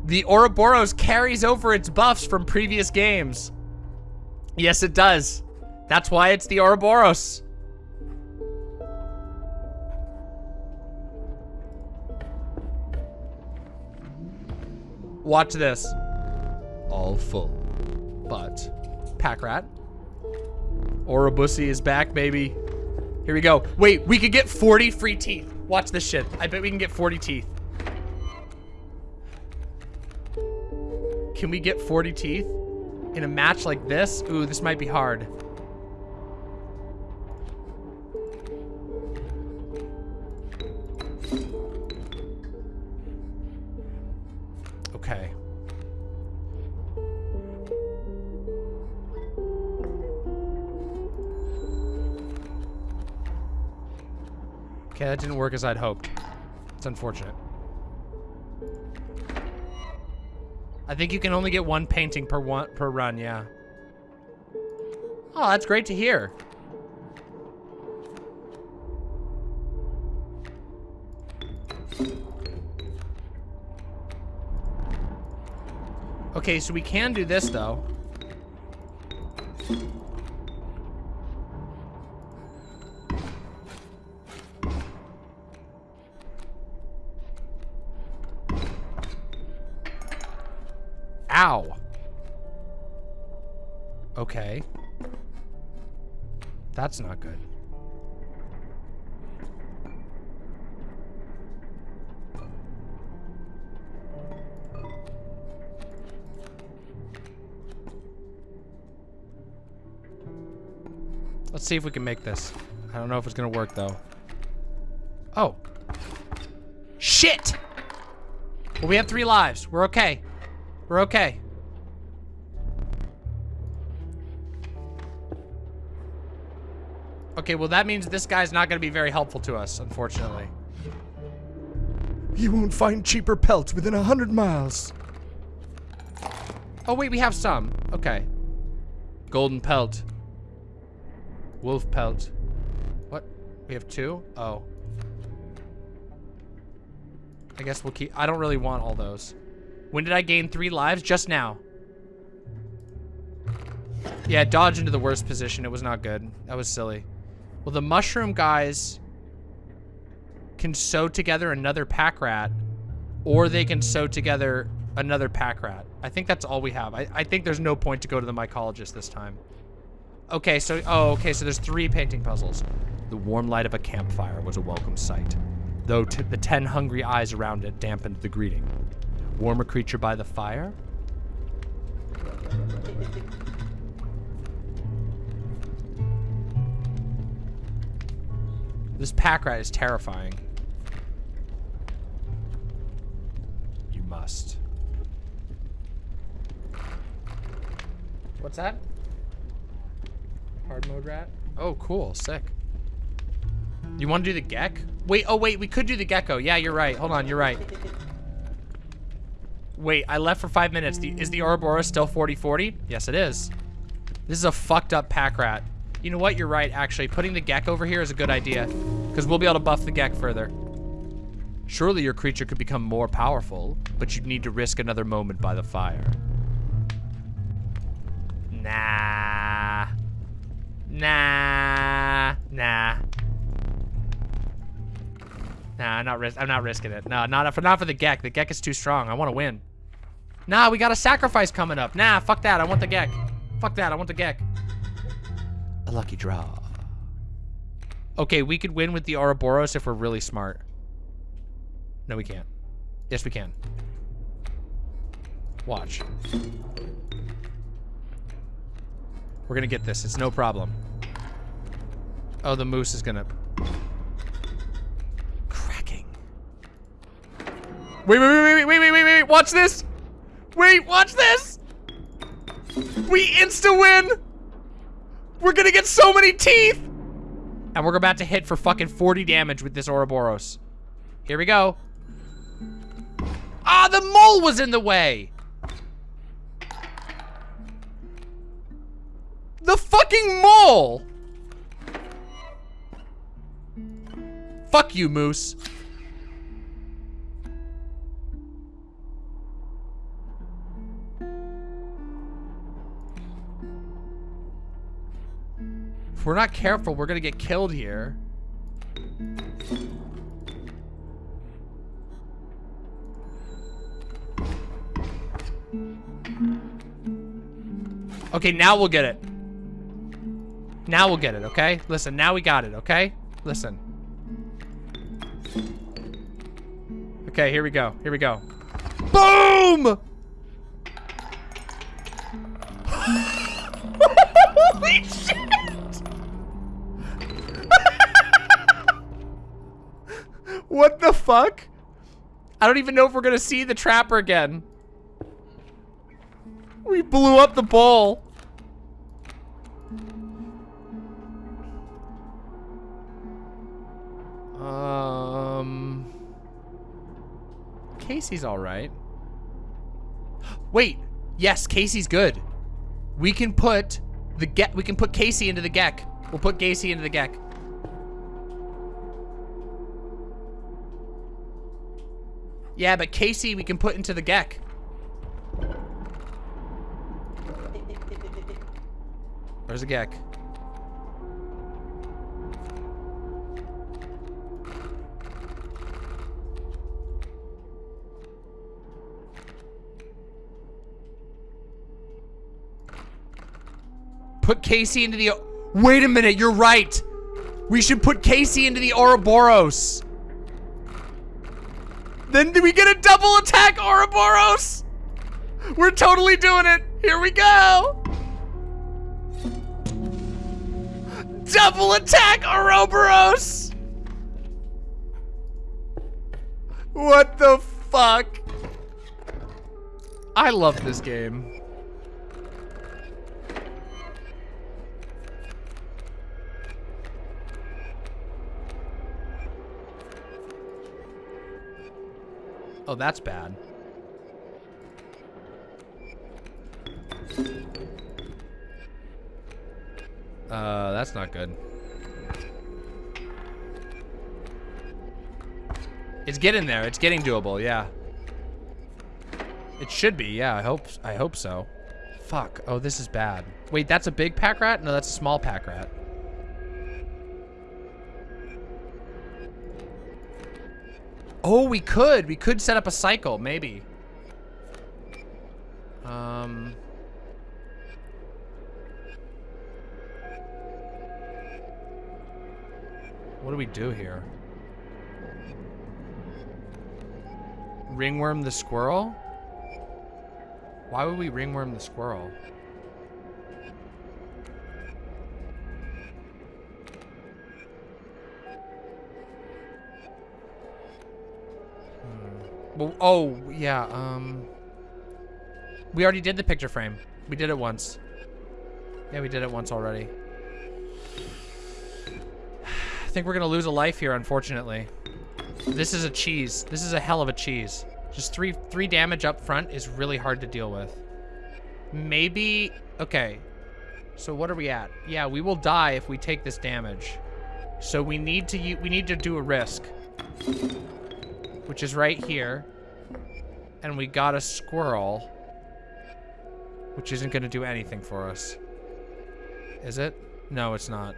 The Ouroboros carries over its buffs from previous games. Yes, it does. That's why it's the Ouroboros. Watch this. All full. But, pack rat. Ourobussy is back, baby. Here we go. Wait, we could get 40 free teeth. Watch this shit. I bet we can get 40 teeth. Can we get 40 teeth in a match like this? Ooh, this might be hard. Okay. Okay, that didn't work as I'd hoped. It's unfortunate. I think you can only get one painting per one per run, yeah. Oh, that's great to hear. Okay, so we can do this though. Ow. Okay. That's not good. Let's see if we can make this. I don't know if it's gonna work though. Oh. Shit! Well, we have three lives. We're okay. We're okay. Okay, well that means this guy's not gonna be very helpful to us, unfortunately. You won't find cheaper pelts within a hundred miles. Oh wait, we have some. Okay. Golden pelt. Wolf pelt. What? We have two? Oh. I guess we'll keep, I don't really want all those. When did I gain three lives? Just now. Yeah, dodge into the worst position. It was not good. That was silly. Well, the mushroom guys can sew together another pack rat, or they can sew together another pack rat. I think that's all we have. I, I think there's no point to go to the mycologist this time. Okay, so, oh, okay, so there's three painting puzzles. The warm light of a campfire was a welcome sight, though the ten hungry eyes around it dampened the greeting. Warm a creature by the fire? This pack rat is terrifying. You must. What's that? Hard mode rat? Oh, cool. Sick. You want to do the Geck? Wait, oh wait, we could do the gecko. Yeah, you're right. Hold on, you're right. Wait, I left for five minutes. The, is the Ouroboros still 40-40? Yes, it is. This is a fucked up pack rat. You know what? You're right, actually. Putting the Geck over here is a good idea. Because we'll be able to buff the Geck further. Surely your creature could become more powerful, but you'd need to risk another moment by the fire. Nah. Nah. Nah. Nah, I'm not, ris I'm not risking it. No, not for, not for the Geck. The Geck is too strong. I want to win. Nah, we got a sacrifice coming up. Nah, fuck that. I want the Geck. Fuck that. I want the Geck. A lucky draw. Okay, we could win with the Ouroboros if we're really smart. No, we can't. Yes, we can. Watch. We're gonna get this. It's no problem. Oh, the moose is gonna... Cracking. Wait, wait, wait, wait, wait, wait, wait, wait, watch this! Wait, watch this! We insta-win! We're gonna get so many teeth! And we're about to hit for fucking 40 damage with this Ouroboros. Here we go. Ah, the mole was in the way! The fucking mole! Fuck you, Moose. We're not careful, we're gonna get killed here. Okay, now we'll get it. Now we'll get it, okay? Listen, now we got it, okay? Listen. Okay, here we go. Here we go. Boom! What the fuck? I don't even know if we're gonna see the trapper again. We blew up the bowl. Um, Casey's all right. Wait, yes, Casey's good. We can put the get. We can put Casey into the Geck. We'll put Casey into the Geck. Yeah, but Casey we can put into the Geck. There's a Geck? Put Casey into the... Wait a minute, you're right. We should put Casey into the Ouroboros. Then do we get a double attack Ouroboros? We're totally doing it. Here we go. Double attack Ouroboros! What the fuck? I love this game. Oh, that's bad. Uh, that's not good. It's getting there. It's getting doable, yeah. It should be, yeah. I hope I hope so. Fuck. Oh, this is bad. Wait, that's a big pack rat? No, that's a small pack rat. Oh, we could. We could set up a cycle, maybe. Um... What do we do here? Ringworm the squirrel? Why would we ringworm the squirrel? Oh, yeah, um... We already did the picture frame. We did it once. Yeah, we did it once already. I think we're gonna lose a life here, unfortunately. This is a cheese. This is a hell of a cheese. Just three three damage up front is really hard to deal with. Maybe, okay. So what are we at? Yeah, we will die if we take this damage. So we need to we need to do a risk. Which is right here. And we got a squirrel. Which isn't gonna do anything for us. Is it? No, it's not.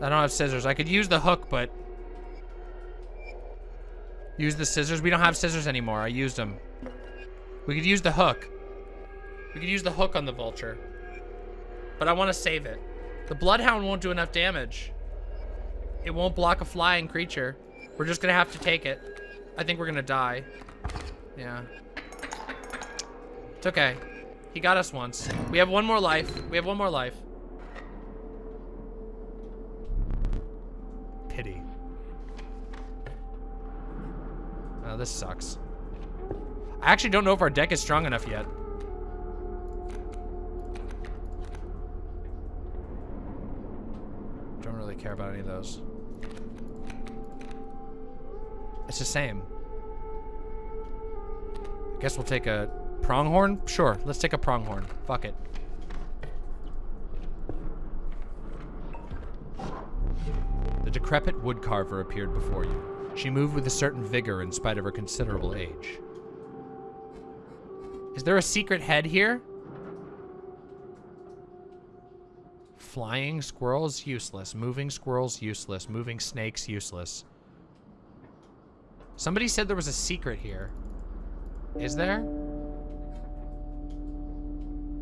I don't have scissors. I could use the hook, but... Use the scissors? We don't have scissors anymore. I used them. We could use the hook. We could use the hook on the vulture. But I want to save it. The bloodhound won't do enough damage. It won't block a flying creature. We're just going to have to take it. I think we're going to die. Yeah. It's okay. He got us once. We have one more life. We have one more life. pity. Oh, this sucks. I actually don't know if our deck is strong enough yet. Don't really care about any of those. It's the same. I guess we'll take a pronghorn? Sure, let's take a pronghorn. Fuck it. The decrepit woodcarver appeared before you. She moved with a certain vigor in spite of her considerable age. Is there a secret head here? Flying squirrels, useless. Moving squirrels, useless. Moving snakes, useless. Somebody said there was a secret here. Is there?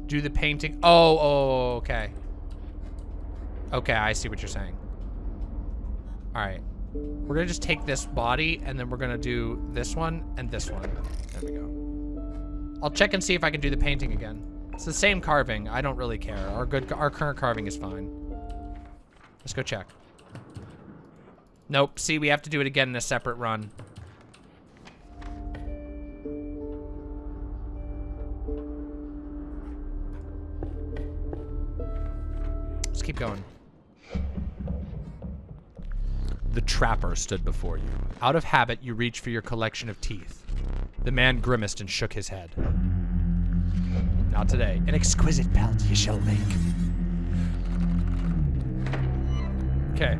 Do the painting. Oh, oh, okay. Okay, I see what you're saying. All right. We're gonna just take this body and then we're gonna do this one and this one. There we go. I'll check and see if I can do the painting again. It's the same carving. I don't really care. Our good, our current carving is fine. Let's go check. Nope. See, we have to do it again in a separate run. Let's keep going. The trapper stood before you. Out of habit, you reached for your collection of teeth. The man grimaced and shook his head. Not today. An exquisite pelt you shall make. Okay.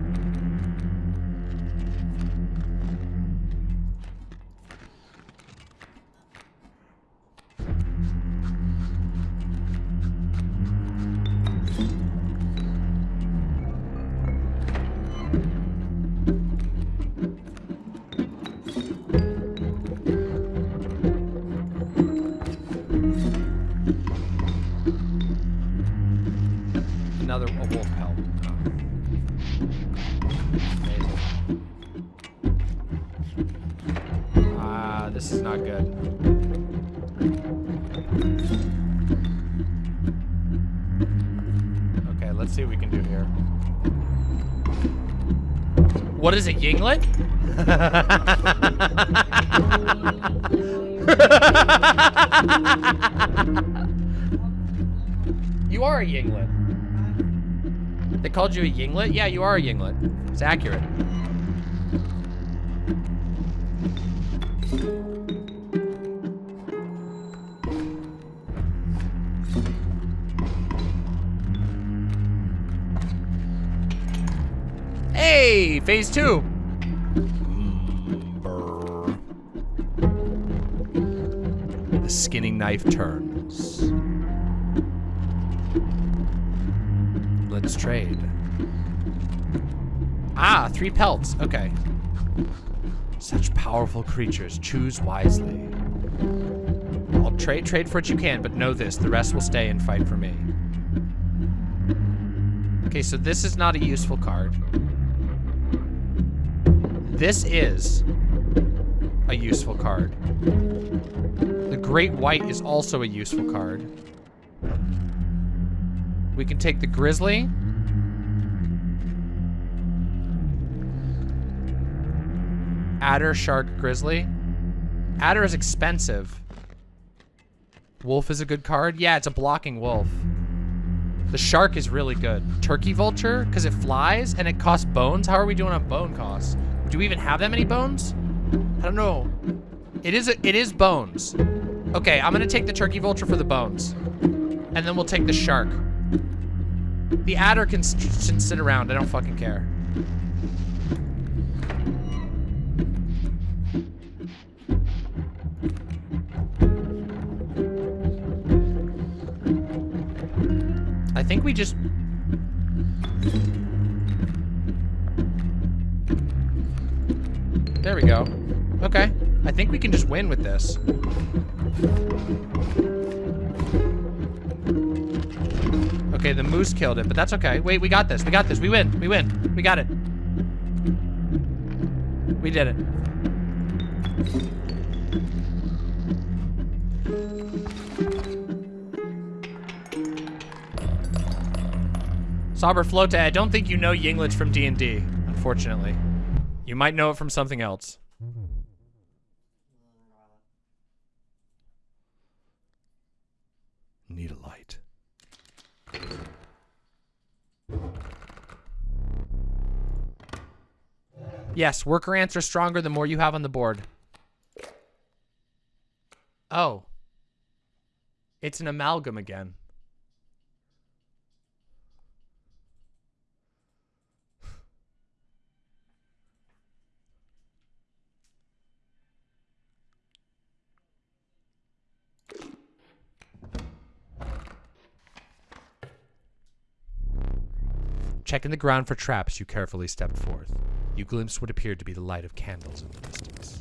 What is a yinglet? you are a yinglet. They called you a yinglet? Yeah, you are a yinglet. It's accurate. Phase two. The skinning knife turns. Let's trade. Ah, three pelts. Okay. Such powerful creatures. Choose wisely. I'll trade trade for what you can, but know this: the rest will stay and fight for me. Okay, so this is not a useful card. This is a useful card. The Great White is also a useful card. We can take the Grizzly. Adder, Shark, Grizzly. Adder is expensive. Wolf is a good card. Yeah, it's a blocking wolf. The shark is really good. Turkey vulture, because it flies and it costs bones. How are we doing on bone costs? Do we even have that many bones? I don't know. It is a, it is bones. Okay, I'm gonna take the turkey vulture for the bones. And then we'll take the shark. The adder can, can sit around. I don't fucking care. I think we just... There we go. Okay. I think we can just win with this. Okay, the moose killed it, but that's okay. Wait, we got this. We got this. We win. We win. We got it. We did it. Sauber Flote, I don't think you know Yinglets from D&D, unfortunately. You might know it from something else. Need a light. Yes, worker ants are stronger the more you have on the board. Oh. It's an amalgam again. Checking the ground for traps, you carefully stepped forth. You glimpsed what appeared to be the light of candles in the distance.